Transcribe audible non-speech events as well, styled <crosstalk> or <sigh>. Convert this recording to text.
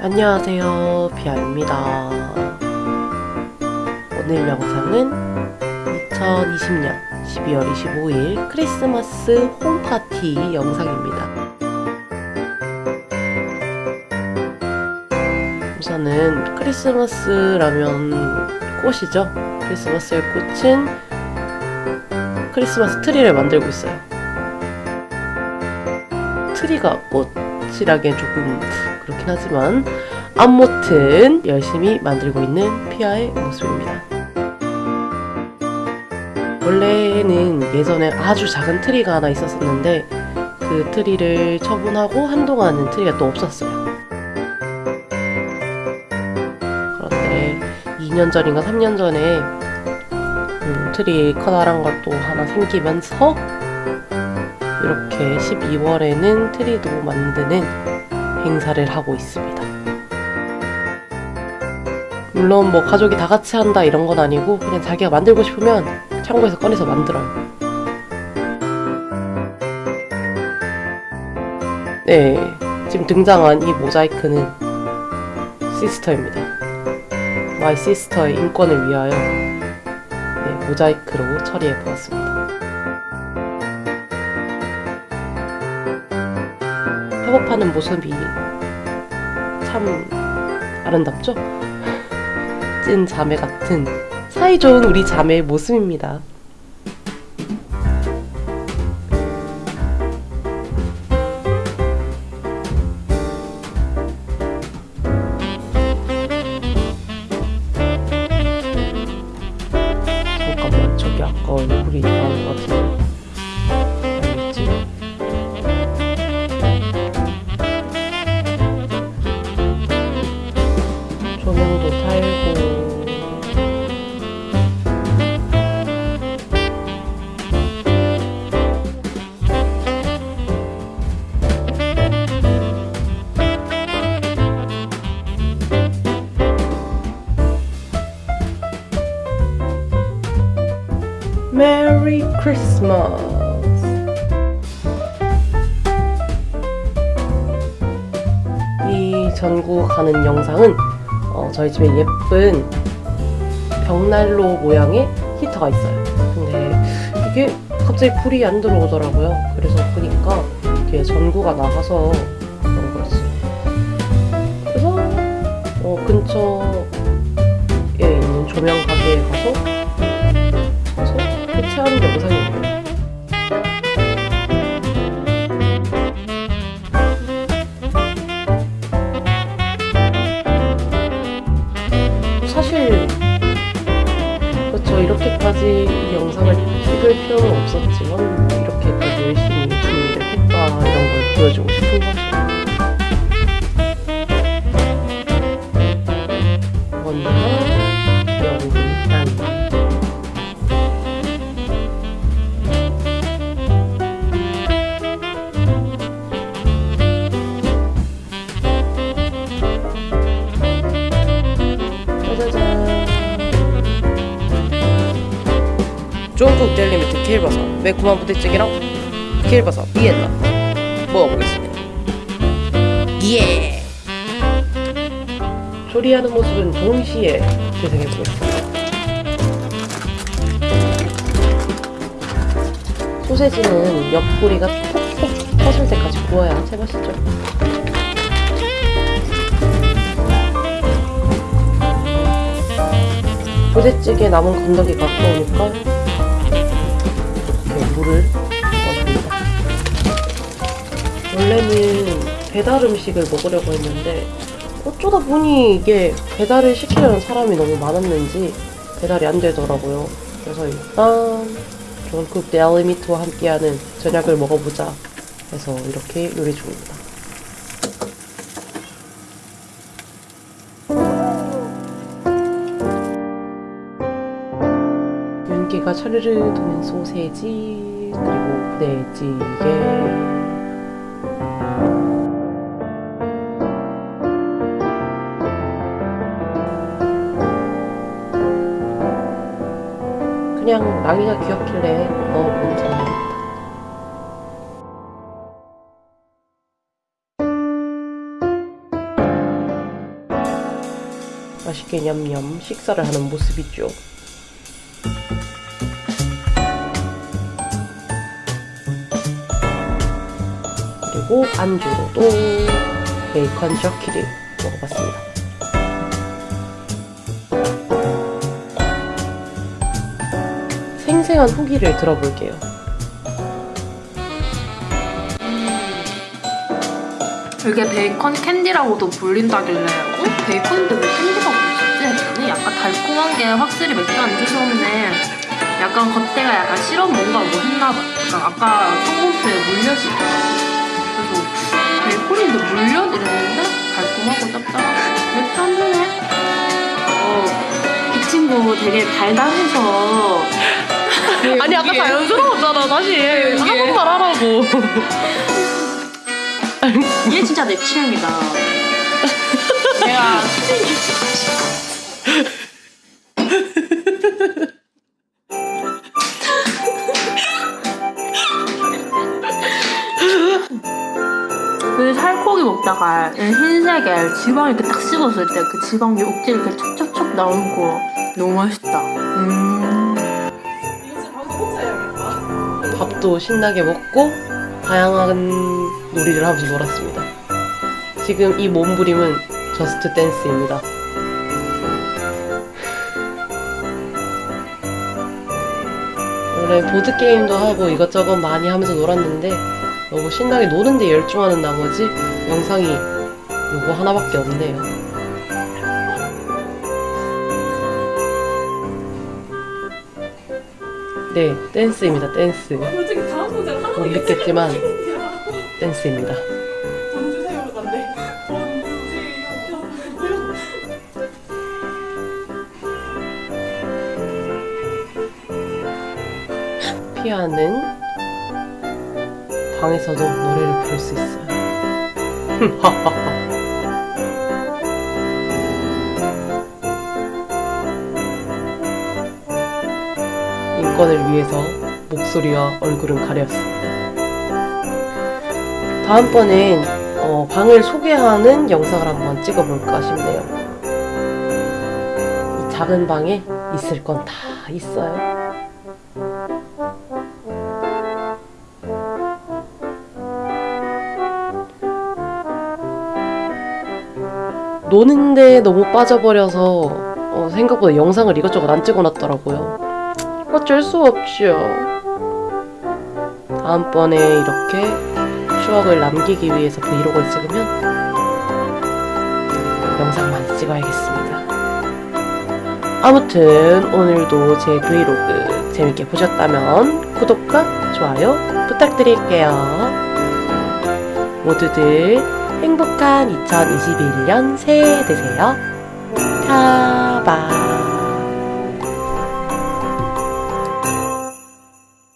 안녕하세요 비아입니다. 오늘 영상은 2020년 12월 25일 크리스마스 home party 영상입니다. 우선은 크리스마스라면 꽃이죠. 크리스마스의 꽃은 크리스마스 트리를 만들고 있어요 트리가 꽃이라기엔 조금 그렇긴 하지만 아무튼 열심히 만들고 있는 피아의 모습입니다. 원래는 예전에 아주 작은 트리가 하나 있었었는데 그 트리를 처분하고 한동안은 트리가 또 없었어요. 그런데 2년 전인가 3년 전에 음, 트리 커다란 것도 하나 생기면서 이렇게 12월에는 트리도 만드는 행사를 하고 있습니다. 물론 뭐 가족이 다 같이 한다 이런 건 아니고 그냥 자기가 만들고 싶으면 창고에서 꺼내서 만들어요. 네, 지금 등장한 이 모자이크는 sister입니다. My sister의 인권을 위하여 네, 모자이크로 처리해 보았습니다. 협업하는 모습이 참 아름답죠? <laughs> 찐 자매 같은 사이좋은 우리 자매의 모습입니다. 크리스마스 이 전구 가는 영상은 어, 저희 집에 예쁜 벽난로 모양의 히터가 있어요. 근데 이게 갑자기 불이 안 들어오더라고요. 그래서 보니까 이게 전구가 나가서 그런 거였어요. 그래서 어, 근처에 있는 조명 가게에 가서 가서 그렇죠 이렇게까지 이 영상을 찍을 필요는 없었지만 이렇게까지 열심히 준비를 했다 이런 걸 보여주고 싶은 거죠. 중국 델리미트 킬버섯. 매콤한 부대찌개랑 킬버섯. 비엔나. 먹어보겠습니다. 예. 조리하는 모습은 동시에 재생해보겠습니다. 소세지는 옆구리가 톡톡 터질 때까지 구워야 제맛이죠. 부대찌개 남은 건더기 가까우니까 이렇게 물을 넣어줍니다. 원래는 배달 음식을 먹으려고 했는데 어쩌다 보니 이게 배달을 시키려는 사람이 너무 많았는지 배달이 안 되더라고요. 그래서 일단 존쿡 데알리미트와 함께하는 저녁을 먹어보자 해서 이렇게 요리 중입니다. 윤기가 차르르 도는 소세지 그리고 부대찌개 그냥 랑이가 귀엽길래 넣어본 장면입니다. 맛있게 냠냠 식사를 하는 모습이죠. 그리고 안주로도 베이컨 저키를 먹어봤습니다. 생생한 후기를 들어볼게요. 이게 베이컨 캔디라고도 불린다길래 어? 베이컨인데 왜 캔디라고 부르지? 했더니 약간 달콤한 게 확실히 맥주 안주스럽네 약간 겉에가 약간 시럽 뭔가 뭐 했나봐 약간 아까 물엿이 있더라고 베이컨인데 물엿 이랬는데 달콤하고 짭짤하고. 맥주 안주네 어, 이 친구 되게 달달해서. <laughs> 아니 아까 자연스러웠잖아 다시. 한 번만 하라고. <laughs> 얘 진짜 내 취향이다 흰색에 지방 이렇게 딱 씹었을 때 그 지방이 억지 이렇게 촉촉촉 나오는 거 너무 맛있다. 음. 밥도 신나게 먹고 다양한 놀이를 하면서 놀았습니다. 지금 이 몸부림은 저스트 댄스입니다. 원래 보드게임도 하고 이것저것 많이 하면서 놀았는데 너무 신나게 노는데 열중하는 나머지 영상이 요거 하나밖에 없네요. 네, 댄스입니다, 댄스. 못 믿겠지만 댄스입니다. 피아는 방에서도 노래를 부를 수 있어요. <laughs> 인권을 위해서 목소리와 얼굴은 가렸습니다. 다음번엔 어, 방을 소개하는 영상을 한번 찍어볼까 싶네요. 이 작은 방에 있을 건 다 있어요. 노는데 너무 빠져버려서 어, 생각보다 영상을 이것저것 안 찍어놨더라고요. 어쩔 수 없죠. 다음번에 이렇게 추억을 남기기 위해서 브이로그를 찍으면 영상 많이 찍어야겠습니다. 아무튼 오늘도 제 브이로그 재밌게 보셨다면 구독과 좋아요 부탁드릴게요. 모두들 행복한 2021년 새해 되세요. 타바.